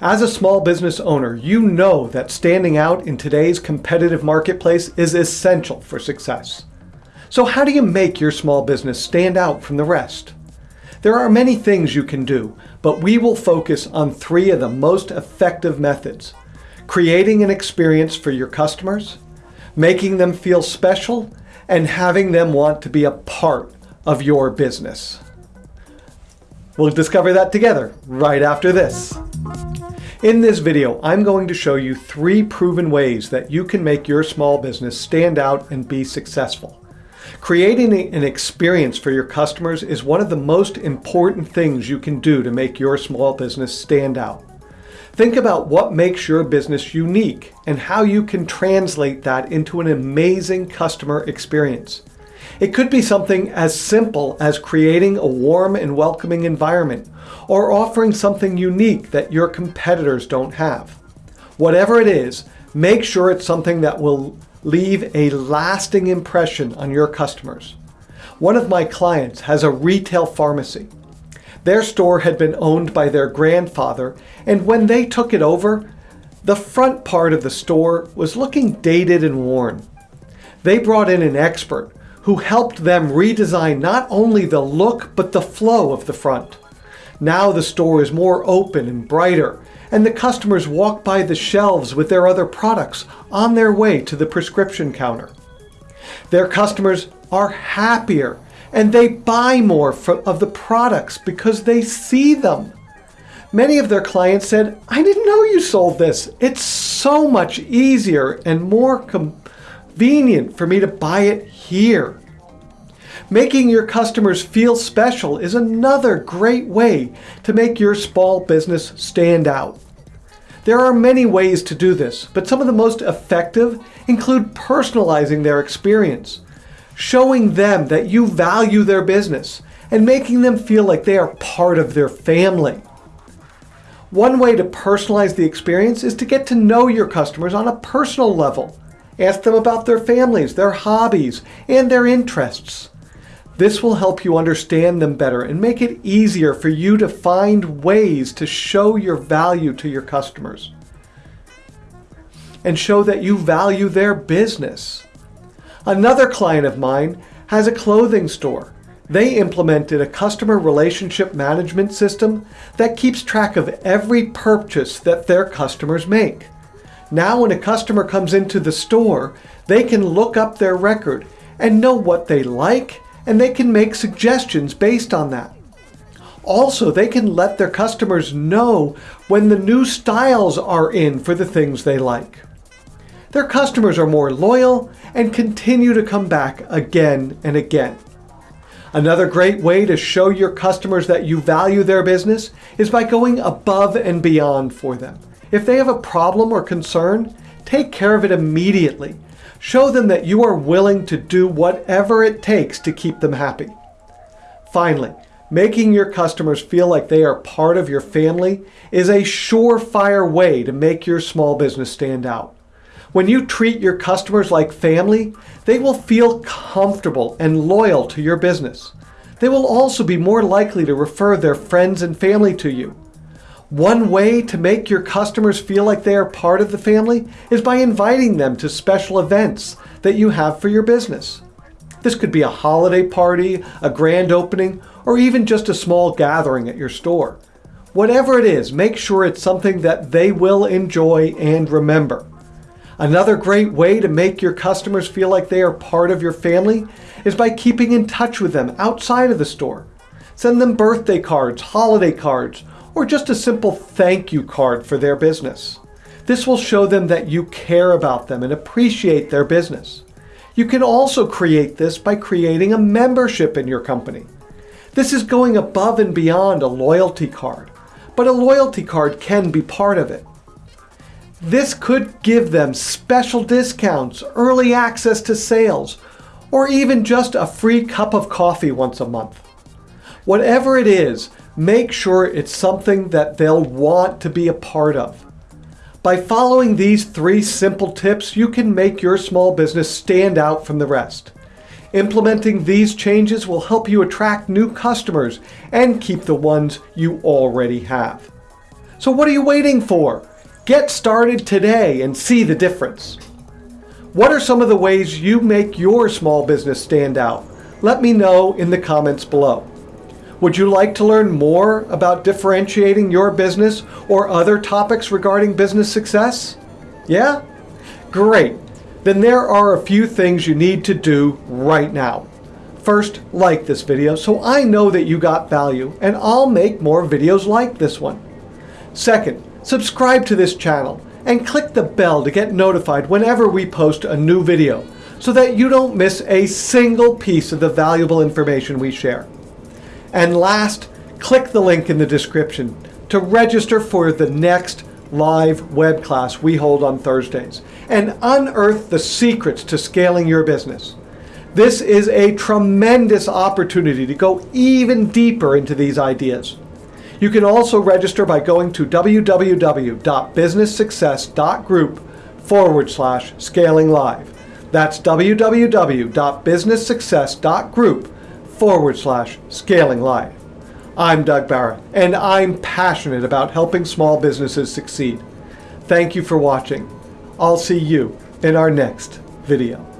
As a small business owner, you know that standing out in today's competitive marketplace is essential for success. So how do you make your small business stand out from the rest? There are many things you can do, but we will focus on three of the most effective methods. Creating an experience for your customers, making them feel special, and having them want to be a part of your business. We'll discover that together right after this. In this video, I'm going to show you three proven ways that you can make your small business stand out and be successful. Creating an experience for your customers is one of the most important things you can do to make your small business stand out. Think about what makes your business unique and how you can translate that into an amazing customer experience. It could be something as simple as creating a warm and welcoming environment or offering something unique that your competitors don't have. Whatever it is, make sure it's something that will leave a lasting impression on your customers. One of my clients has a retail pharmacy. Their store had been owned by their grandfather, and when they took it over, the front part of the store was looking dated and worn. They brought in an expert who helped them redesign not only the look but the flow of the front. Now the store is more open and brighter, and the customers walk by the shelves with their other products on their way to the prescription counter. Their customers are happier and they buy more of the products because they see them. Many of their clients said, I didn't know you sold this. It's so much easier and more convenient for me to buy it here. Making your customers feel special is another great way to make your small business stand out. There are many ways to do this, but some of the most effective include personalizing their experience, showing them that you value their business, and making them feel like they are part of their family. One way to personalize the experience is to get to know your customers on a personal level. Ask them about their families, their hobbies, and their interests. This will help you understand them better and make it easier for you to find ways to show your value to your customers and show that you value their business. Another client of mine has a clothing store. They implemented a customer relationship management system that keeps track of every purchase that their customers make. Now when a customer comes into the store, they can look up their record and know what they like and they can make suggestions based on that. Also, they can let their customers know when the new styles are in for the things they like. Their customers are more loyal and continue to come back again and again. Another great way to show your customers that you value their business is by going above and beyond for them. If they have a problem or concern, take care of it immediately Show them that you are willing to do whatever it takes to keep them happy. Finally, making your customers feel like they are part of your family is a surefire way to make your small business stand out. When you treat your customers like family, they will feel comfortable and loyal to your business. They will also be more likely to refer their friends and family to you. One way to make your customers feel like they are part of the family is by inviting them to special events that you have for your business. This could be a holiday party, a grand opening, or even just a small gathering at your store. Whatever it is, make sure it's something that they will enjoy and remember. Another great way to make your customers feel like they are part of your family is by keeping in touch with them outside of the store. Send them birthday cards, holiday cards, or just a simple thank you card for their business. This will show them that you care about them and appreciate their business. You can also create this by creating a membership in your company. This is going above and beyond a loyalty card, but a loyalty card can be part of it. This could give them special discounts, early access to sales, or even just a free cup of coffee once a month. Whatever it is, make sure it's something that they'll want to be a part of. By following these three simple tips, you can make your small business stand out from the rest. Implementing these changes will help you attract new customers and keep the ones you already have. So what are you waiting for? Get started today and see the difference. What are some of the ways you make your small business stand out? Let me know in the comments below. Would you like to learn more about differentiating your business or other topics regarding business success? Yeah? Great. Then there are a few things you need to do right now. First, like this video so I know that you got value and I'll make more videos like this one. Second, subscribe to this channel and click the bell to get notified whenever we post a new video so that you don't miss a single piece of the valuable information we share. And last, click the link in the description to register for the next live web class we hold on Thursdays and unearth the secrets to scaling your business. This is a tremendous opportunity to go even deeper into these ideas. You can also register by going to www.businesssuccess.group forward slash scaling live. That's www.businesssuccess.group forward slash scaling live. I'm Doug Barrett, and I'm passionate about helping small businesses succeed. Thank you for watching. I'll see you in our next video.